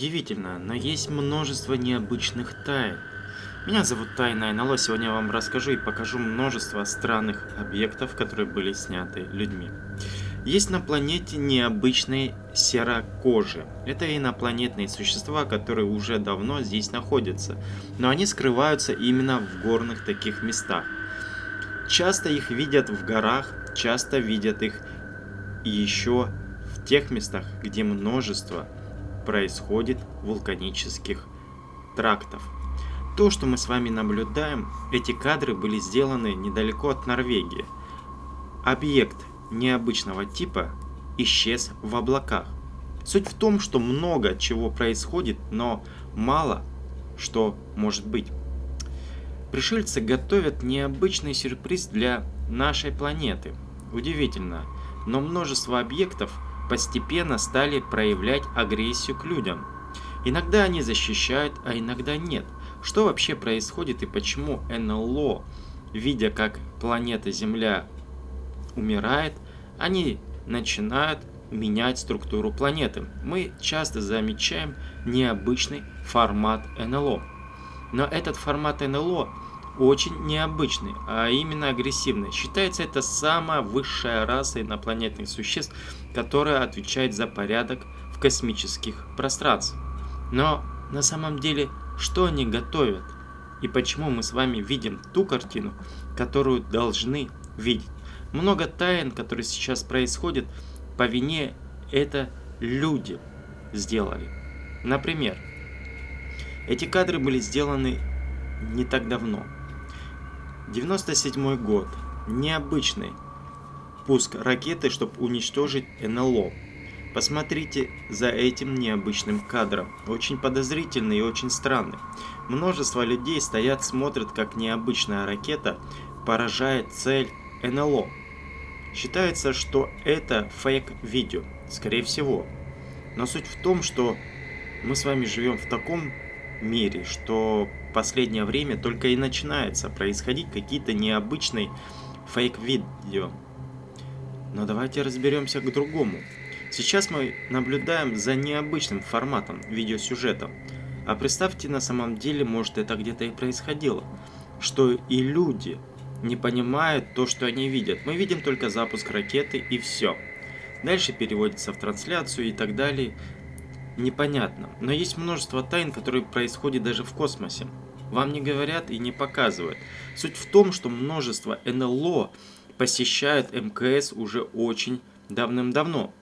Удивительно, но есть множество необычных тайн. Меня зовут Тайна НЛО, сегодня я вам расскажу и покажу множество странных объектов, которые были сняты людьми. Есть на планете необычные серокожие. Это инопланетные существа, которые уже давно здесь находятся, но они скрываются именно в горных таких местах. Часто их видят в горах, часто видят их еще в тех местах, где множество происходит вулканических трактов. То, что мы с вами наблюдаем, эти кадры были сделаны недалеко от Норвегии. Объект необычного типа исчез в облаках. Суть в том, что много чего происходит, но мало что может быть. Пришельцы готовят необычный сюрприз для нашей планеты. Удивительно, но множество объектов постепенно стали проявлять агрессию к людям. Иногда они защищают, а иногда нет. Что вообще происходит и почему НЛО, видя как планета Земля умирает, они начинают менять структуру планеты. Мы часто замечаем необычный формат НЛО. Но этот формат НЛО очень необычный, а именно агрессивный. Считается это самая высшая раса инопланетных существ, которая отвечает за порядок в космических пространствах. Но на самом деле, что они готовят? И почему мы с вами видим ту картину, которую должны видеть? Много тайн, которые сейчас происходят, по вине это люди сделали. Например, эти кадры были сделаны не так давно. 97 год. Необычный пуск ракеты, чтобы уничтожить НЛО. Посмотрите за этим необычным кадром. Очень подозрительный и очень странный. Множество людей стоят, смотрят, как необычная ракета поражает цель НЛО. Считается, что это фейк-видео. Скорее всего. Но суть в том, что мы с вами живем в таком мире, что последнее время только и начинается происходить какие-то необычные фейк-видео. Но давайте разберемся к другому. Сейчас мы наблюдаем за необычным форматом видеосюжета. А представьте, на самом деле, может это где-то и происходило. Что и люди не понимают то, что они видят. Мы видим только запуск ракеты и все. Дальше переводится в трансляцию и так далее непонятно. Но есть множество тайн, которые происходят даже в космосе. Вам не говорят и не показывают. Суть в том, что множество НЛО посещают МКС уже очень давным-давно.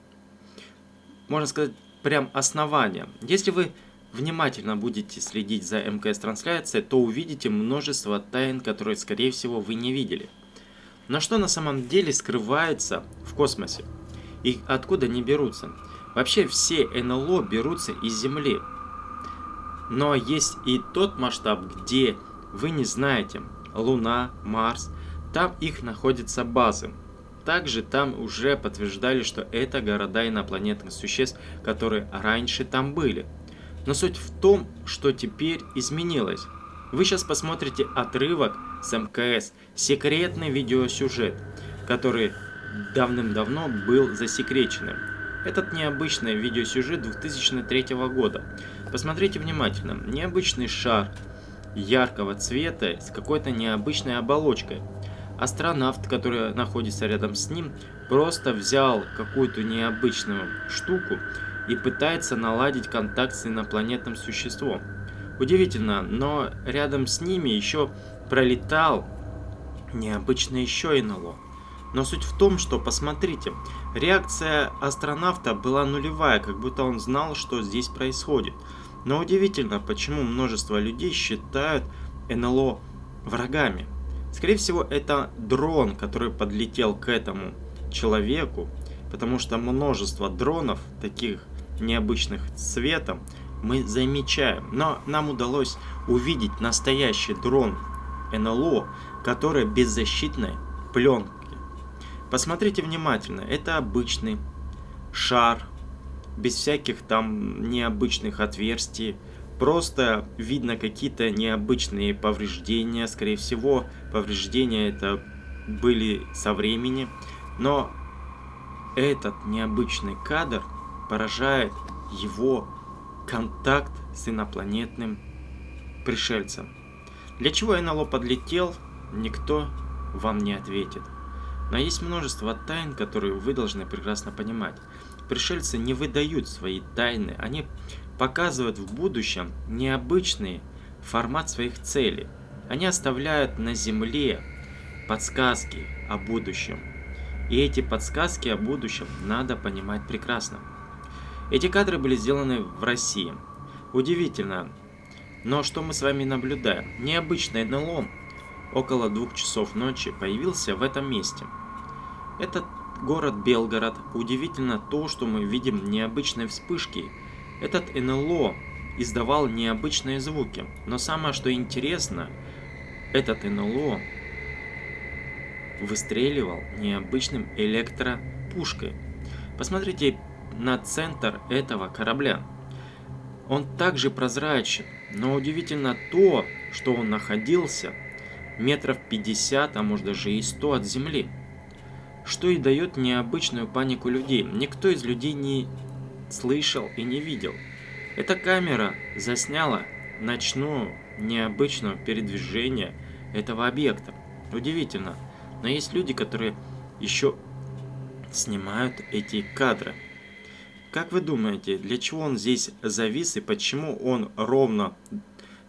Можно сказать, прям основание. Если вы внимательно будете следить за МКС-трансляцией, то увидите множество тайн, которые, скорее всего, вы не видели. Но что на самом деле скрывается в космосе? И откуда они берутся? Вообще все НЛО берутся из Земли. Но есть и тот масштаб, где вы не знаете, Луна, Марс, там их находятся базы. Также там уже подтверждали, что это города инопланетных существ, которые раньше там были. Но суть в том, что теперь изменилось. Вы сейчас посмотрите отрывок с МКС, секретный видеосюжет, который давным-давно был засекреченным. Этот необычный видеосюжет 2003 года. Посмотрите внимательно. Необычный шар яркого цвета с какой-то необычной оболочкой. Астронавт, который находится рядом с ним, просто взял какую-то необычную штуку и пытается наладить контакт с инопланетным существом. Удивительно, но рядом с ними еще пролетал необычный еще НЛО. Но суть в том, что, посмотрите, реакция астронавта была нулевая, как будто он знал, что здесь происходит. Но удивительно, почему множество людей считают НЛО врагами. Скорее всего, это дрон, который подлетел к этому человеку, потому что множество дронов, таких необычных цветом, мы замечаем. Но нам удалось увидеть настоящий дрон НЛО, который беззащитной пленкой Посмотрите внимательно, это обычный шар, без всяких там необычных отверстий. Просто видно какие-то необычные повреждения, скорее всего, повреждения это были со времени. Но этот необычный кадр поражает его контакт с инопланетным пришельцем. Для чего НЛО подлетел, никто вам не ответит. Но есть множество тайн, которые вы должны прекрасно понимать. Пришельцы не выдают свои тайны, они показывают в будущем необычный формат своих целей. Они оставляют на Земле подсказки о будущем. И эти подсказки о будущем надо понимать прекрасно. Эти кадры были сделаны в России. Удивительно, но что мы с вами наблюдаем? Необычный НЛО около двух часов ночи появился в этом месте. Этот город Белгород. Удивительно то, что мы видим необычные вспышки. Этот НЛО издавал необычные звуки. Но самое что интересно, этот НЛО выстреливал необычным электропушкой. Посмотрите на центр этого корабля. Он также прозрачен, но удивительно то, что он находился метров 50, а может даже и 100 от земли. Что и дает необычную панику людей. Никто из людей не слышал и не видел. Эта камера засняла ночное необычное передвижение этого объекта. Удивительно. Но есть люди, которые еще снимают эти кадры. Как вы думаете, для чего он здесь завис и почему он ровно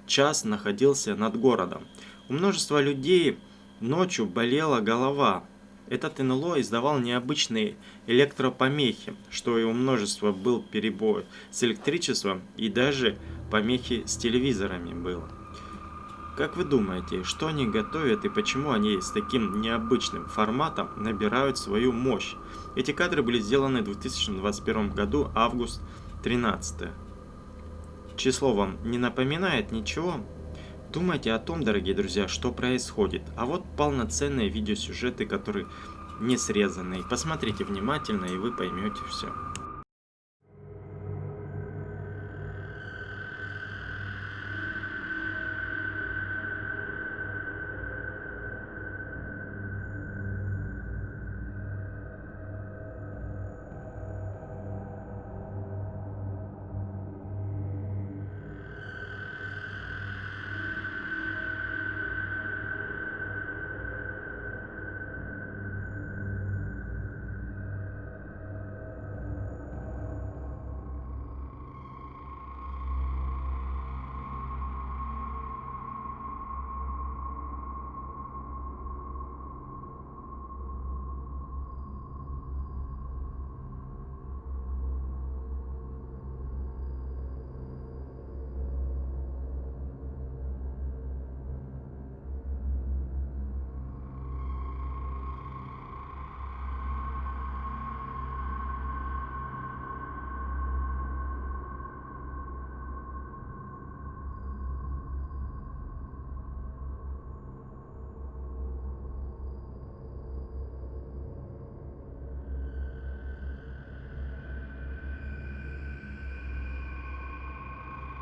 час находился над городом? У множества людей ночью болела голова. Этот НЛО издавал необычные электропомехи, что и у множества был перебой с электричеством и даже помехи с телевизорами было. Как вы думаете, что они готовят и почему они с таким необычным форматом набирают свою мощь? Эти кадры были сделаны в 2021 году, август 13. Число вам не напоминает ничего? Думайте о том, дорогие друзья, что происходит. А вот полноценные видеосюжеты, которые не срезанные. Посмотрите внимательно, и вы поймете все.